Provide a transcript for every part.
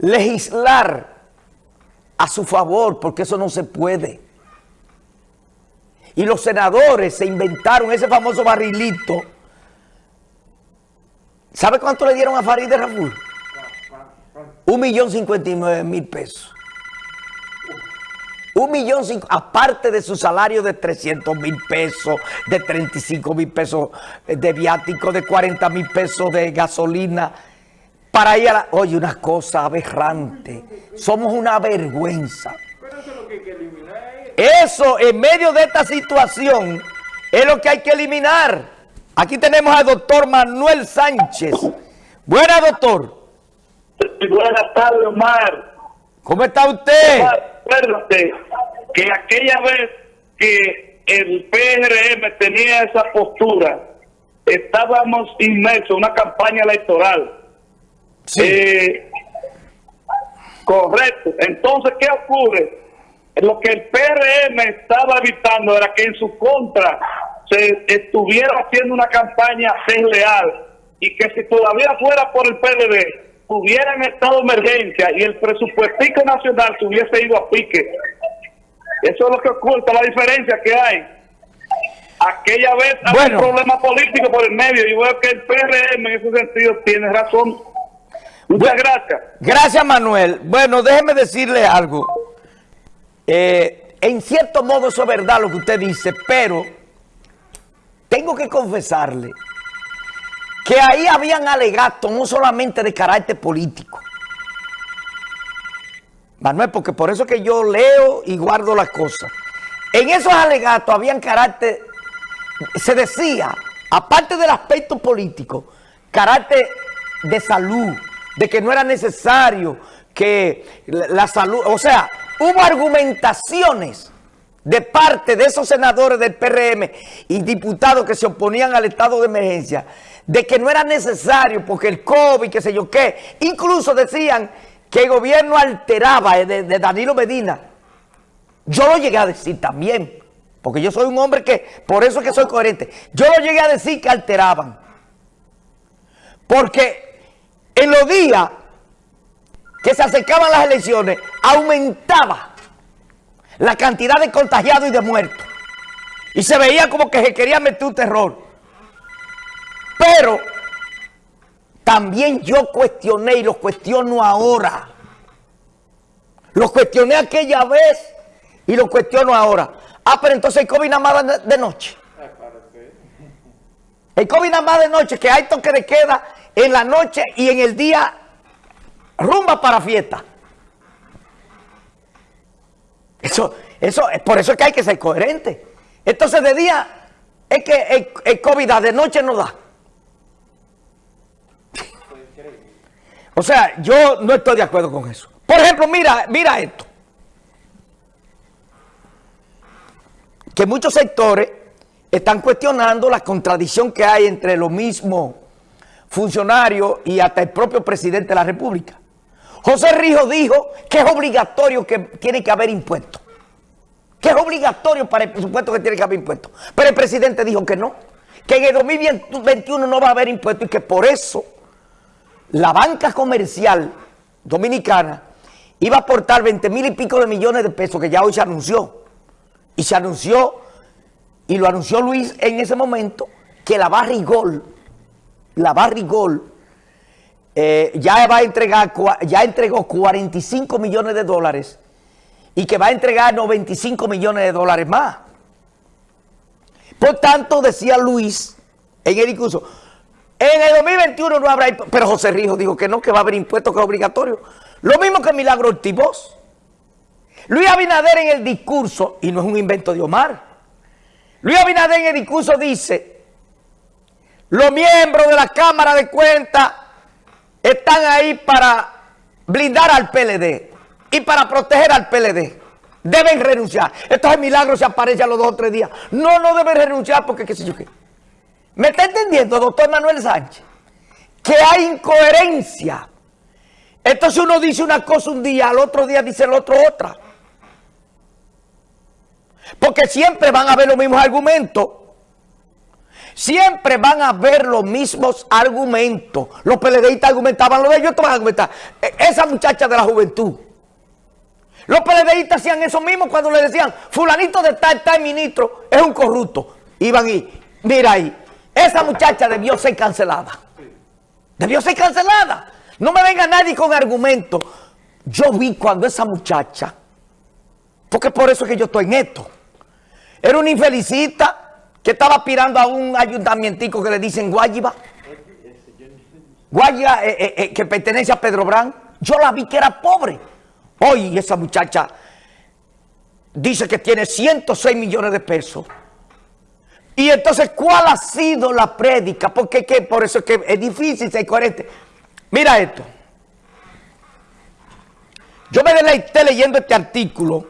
legislar a su favor, porque eso no se puede. Y los senadores se inventaron ese famoso barrilito. ¿Sabe cuánto le dieron a Farid de Raful? Un millón cincuenta y nueve mil pesos. Un millón, cinco, aparte de su salario de 300 mil pesos, de 35 mil pesos de viático, de 40 mil pesos de gasolina, para ir a la... Oye, una cosa aberrante. Somos una vergüenza. Eso, en medio de esta situación, es lo que hay que eliminar. Aquí tenemos al doctor Manuel Sánchez. Buena, doctor. Buenas tardes, Omar. ¿Cómo está usted? acuérdate que aquella vez que el PRM tenía esa postura, estábamos inmersos en una campaña electoral. Sí. Eh, correcto. Entonces, ¿qué ocurre? Lo que el PRM estaba evitando era que en su contra se estuviera haciendo una campaña desleal y que si todavía fuera por el PLD hubiera en estado de emergencia y el presupuesto nacional se hubiese ido a pique. Eso es lo que oculta la diferencia que hay. Aquella vez había un problema político por el medio y veo que el PRM en ese sentido tiene razón. Muchas gracias. Gracias, Manuel. Bueno, déjeme decirle algo. Eh, en cierto modo eso es verdad lo que usted dice, pero tengo que confesarle que ahí habían alegatos no solamente de carácter político. Manuel, porque por eso que yo leo y guardo las cosas. En esos alegatos habían carácter, se decía, aparte del aspecto político, carácter de salud, de que no era necesario que la salud, o sea, hubo argumentaciones de parte de esos senadores del PRM y diputados que se oponían al estado de emergencia, de que no era necesario porque el COVID, qué sé yo qué, incluso decían que el gobierno alteraba eh, de, de Danilo Medina. Yo lo llegué a decir también, porque yo soy un hombre que, por eso es que soy coherente, yo lo llegué a decir que alteraban. Porque en los días que se acercaban las elecciones, aumentaba la cantidad de contagiados y de muertos. Y se veía como que se quería meter un terror. Pero también yo cuestioné y lo cuestiono ahora. Lo cuestioné aquella vez y lo cuestiono ahora. Ah, pero entonces el COVID nada más de noche. El COVID nada más de noche, que hay toque de queda en la noche y en el día rumba para fiesta. Eso, eso, por eso es que hay que ser coherente. Entonces de día es que el, el COVID da, de noche no da. O sea, yo no estoy de acuerdo con eso. Por ejemplo, mira, mira esto. Que muchos sectores están cuestionando la contradicción que hay entre los mismos funcionarios y hasta el propio presidente de la República. José Rijo dijo que es obligatorio que tiene que haber impuestos. Que es obligatorio para el presupuesto que tiene que haber impuestos. Pero el presidente dijo que no. Que en el 2021 no va a haber impuestos y que por eso la banca comercial dominicana iba a aportar 20 mil y pico de millones de pesos que ya hoy se anunció. Y se anunció, y lo anunció Luis en ese momento, que la Barrigol, la Barrigol, eh, ya va a entregar, ya entregó 45 millones de dólares y que va a entregar 95 millones de dólares más. Por tanto, decía Luis en el discurso, en el 2021 no habrá pero José Rijo dijo que no, que va a haber impuestos que es obligatorio. Lo mismo que Milagro Ortiz Luis Abinader en el discurso, y no es un invento de Omar, Luis Abinader en el discurso dice, los miembros de la Cámara de Cuentas están ahí para blindar al PLD y para proteger al PLD. Deben renunciar. Estos milagros se aparecen a los dos o tres días. No, no deben renunciar porque qué sé yo qué. ¿Me está entendiendo, doctor Manuel Sánchez? Que hay incoherencia. Entonces uno dice una cosa un día, al otro día dice el otro otra. Porque siempre van a haber los mismos argumentos. Siempre van a ver los mismos argumentos. Los PLDistas argumentaban lo de ellos, van a argumentar. E, esa muchacha de la juventud. Los PLDistas hacían eso mismo cuando le decían, fulanito de tal, tal ministro, es un corrupto. Iban y, mira ahí, esa muchacha debió ser cancelada. Debió ser cancelada. No me venga nadie con argumentos. Yo vi cuando esa muchacha, porque por eso es que yo estoy en esto, era una infelicita que estaba aspirando a un ayuntamientico que le dicen Guayiba. Guayiba, eh, eh, eh, que pertenece a Pedro Brán. Yo la vi que era pobre. Hoy esa muchacha dice que tiene 106 millones de pesos. Y entonces, ¿cuál ha sido la prédica? Porque ¿qué? por eso es que es difícil ser coherente. Mira esto. Yo me deleité leyendo este artículo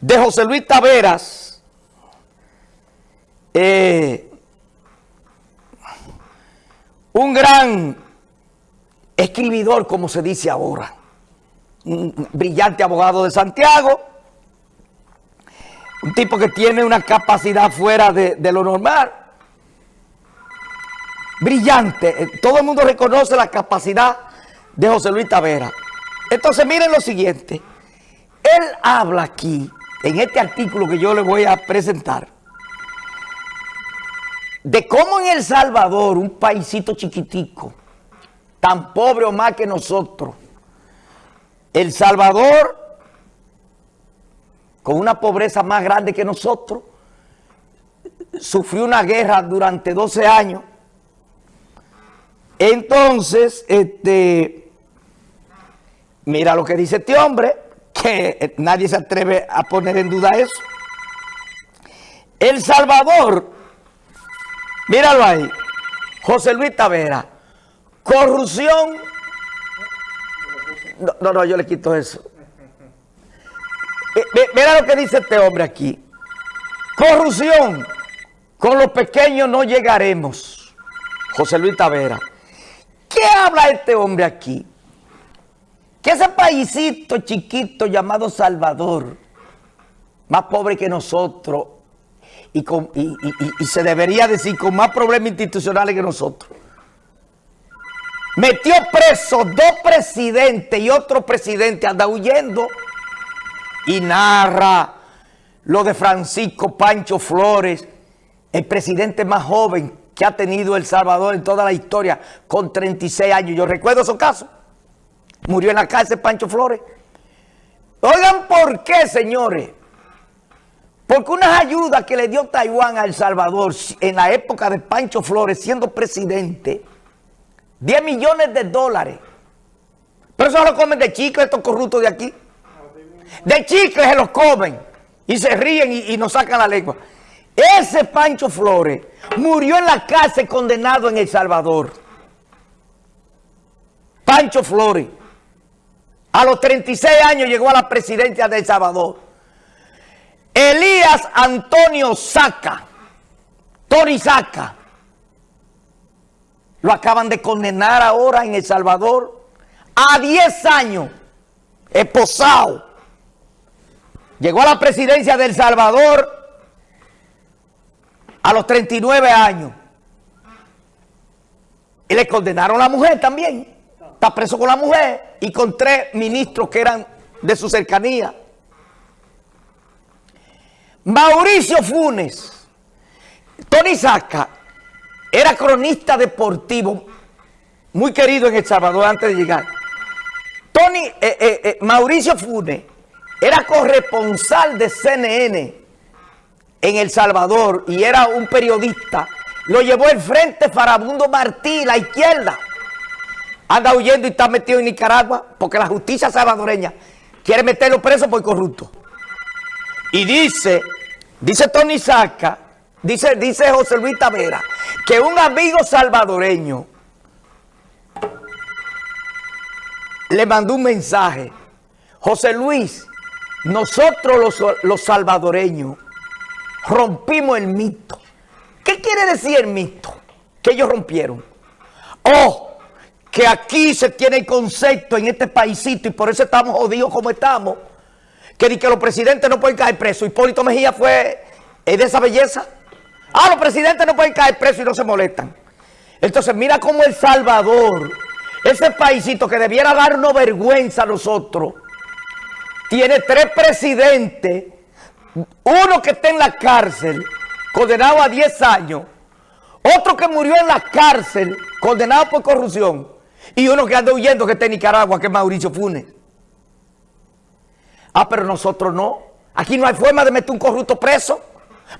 de José Luis Taveras, eh, un gran escribidor, como se dice ahora, un brillante abogado de Santiago, un tipo que tiene una capacidad fuera de, de lo normal, brillante, eh, todo el mundo reconoce la capacidad de José Luis Tavera. Entonces miren lo siguiente, él habla aquí, en este artículo que yo le voy a presentar, de cómo en El Salvador, un paísito chiquitico, tan pobre o más que nosotros, El Salvador, con una pobreza más grande que nosotros, sufrió una guerra durante 12 años. Entonces, este, mira lo que dice este hombre, que nadie se atreve a poner en duda eso. El Salvador Míralo ahí. José Luis Tavera. Corrupción. No, no, yo le quito eso. Mira lo que dice este hombre aquí. Corrupción. Con los pequeños no llegaremos. José Luis Tavera. ¿Qué habla este hombre aquí? Que ese paísito chiquito llamado Salvador, más pobre que nosotros, y, se debería decir con más problemas institucionales que nosotros. Metió preso dos presidentes y otro presidente anda huyendo y narra lo de Francisco Pancho Flores, el presidente más joven que ha tenido El Salvador en toda la historia, con 36 años. Yo recuerdo esos casos. Murió en la cárcel Pancho Flores. Oigan por qué, señores. Porque unas ayudas que le dio Taiwán a El Salvador en la época de Pancho Flores siendo presidente, 10 millones de dólares. Pero eso lo comen de chicle estos corruptos de aquí. De chicle se los comen y se ríen y, y nos sacan la lengua. Ese Pancho Flores murió en la cárcel condenado en El Salvador. Pancho Flores. A los 36 años llegó a la presidencia de El Salvador. Elías Antonio Saca, Tony Saca, lo acaban de condenar ahora en El Salvador a 10 años, esposado. Llegó a la presidencia de El Salvador a los 39 años. Y le condenaron a la mujer también. Está preso con la mujer y con tres ministros que eran de su cercanía. Mauricio Funes, Tony Saca, era cronista deportivo, muy querido en El Salvador antes de llegar. Tony, eh, eh, eh, Mauricio Funes era corresponsal de CNN en El Salvador y era un periodista. Lo llevó el Frente Farabundo Martí, la izquierda. Anda huyendo y está metido en Nicaragua porque la justicia salvadoreña quiere meterlo preso por corrupto. Y dice, dice Tony Saca, dice, dice José Luis Tavera, que un amigo salvadoreño le mandó un mensaje. José Luis, nosotros los, los salvadoreños rompimos el mito. ¿Qué quiere decir el mito? Que ellos rompieron. Oh, que aquí se tiene el concepto en este paísito y por eso estamos jodidos como estamos que, que los presidentes no pueden caer presos. Hipólito Mejía fue de esa belleza. Ah, los presidentes no pueden caer presos y no se molestan. Entonces, mira cómo El Salvador, ese paísito que debiera darnos vergüenza a nosotros, tiene tres presidentes, uno que está en la cárcel, condenado a 10 años, otro que murió en la cárcel, condenado por corrupción, y uno que anda huyendo que está en Nicaragua, que es Mauricio Funes. Ah, pero nosotros no. Aquí no hay forma de meter un corrupto preso,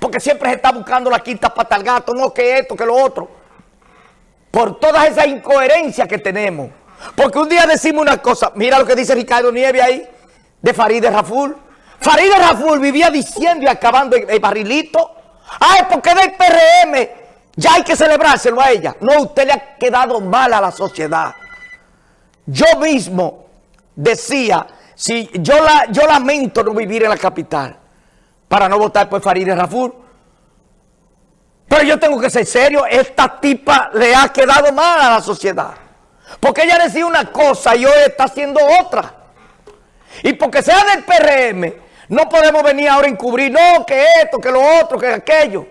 porque siempre se está buscando la quinta pata al gato, no que esto, que lo otro. Por todas esas incoherencias que tenemos. Porque un día decimos una cosa, mira lo que dice Ricardo Nieve ahí, de Farideh Raful. Farideh Raful vivía diciendo y acabando el, barrilito. Ah, es porque del PRM ya hay que celebrárselo a ella. No, usted le ha quedado mal a la sociedad. Yo mismo decía, si yo, la, yo lamento no vivir en la capital para no votar por Farideh Raful. Pero yo tengo que ser serio, esta tipa le ha quedado mal a la sociedad. Porque ella decía una cosa y hoy está haciendo otra. Y porque sea del PRM, no podemos venir ahora a encubrir, no, que esto, que lo otro, que aquello.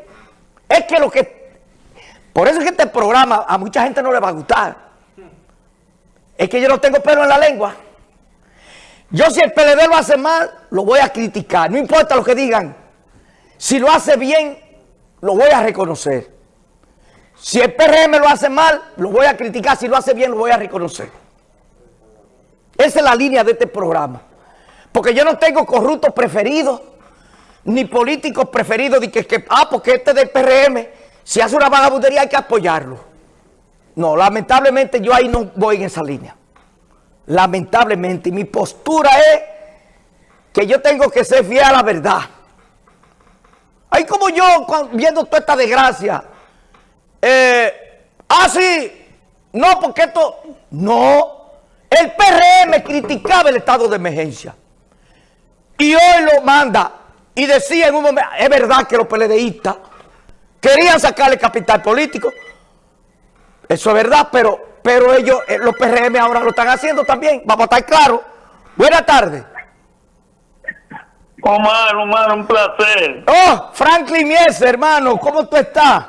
Es que lo que... Por eso es que este programa a mucha gente no le va a gustar. Es que yo no tengo pelo en la lengua. Yo si el PLD lo hace mal, lo voy a criticar. No importa lo que digan. Si lo hace bien, lo voy a reconocer. Si el PRM lo hace mal, lo voy a criticar. Si lo hace bien, lo voy a reconocer. Esa es la línea de este programa. Porque yo no tengo corruptos preferidos, ni políticos preferidos, de que, ah, porque este del PRM, si hace una vagabundería hay que apoyarlo. No, lamentablemente yo ahí no voy en esa línea. Lamentablemente, mi postura es que yo tengo que ser fiel a la verdad. Ahí como yo, viendo toda esta desgracia, eh, ah, sí, no, porque esto, no, el PRM criticaba el estado de emergencia. Y hoy lo manda y decía en un momento, es verdad que los PLDistas querían sacarle capital político. Eso es verdad, pero, pero ellos, eh, los PRM ahora lo están haciendo también. Vamos a estar claros. Buenas tardes. Omar, Omar, un placer. Oh, Franklin Mies, hermano, ¿cómo tú estás?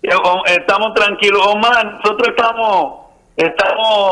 Estamos tranquilos. Omar, nosotros estamos, estamos